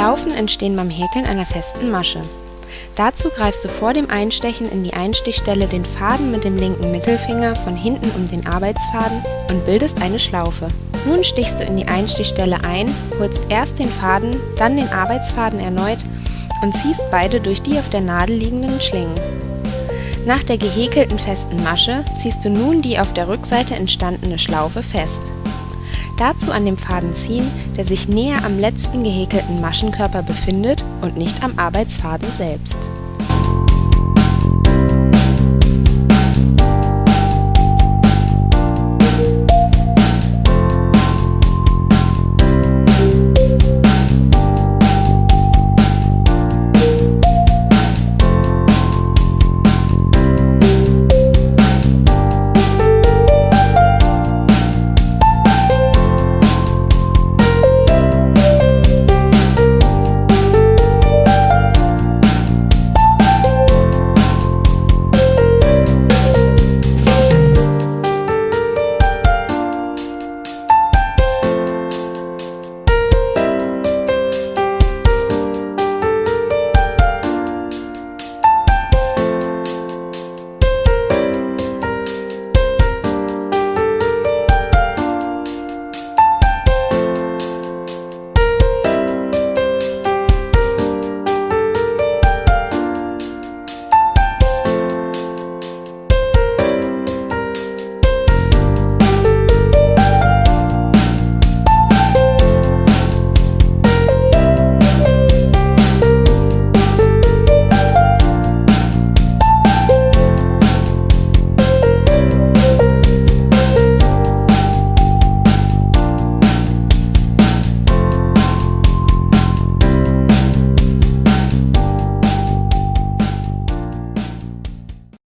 Maschen entstehen beim Häkeln einer festen Masche. Dazu greifst du vor dem Einstechen in die Einstichstelle den Faden mit dem linken Mittelfinger von hinten um den Arbeitsfaden und bildest eine Schlaufe. Nun stichst du in die Einstichstelle ein, holst erst den Faden, dann den Arbeitsfaden erneut und ziehst beide durch die auf der Nadel liegenden Schlingen. Nach der gehäkelten festen Masche ziehst du nun die auf der Rückseite entstandene Schlaufe fest. Dazu an dem Faden ziehen, der sich näher am letzten gehäkelten Maschenkörper befindet und nicht am Arbeitsfaden selbst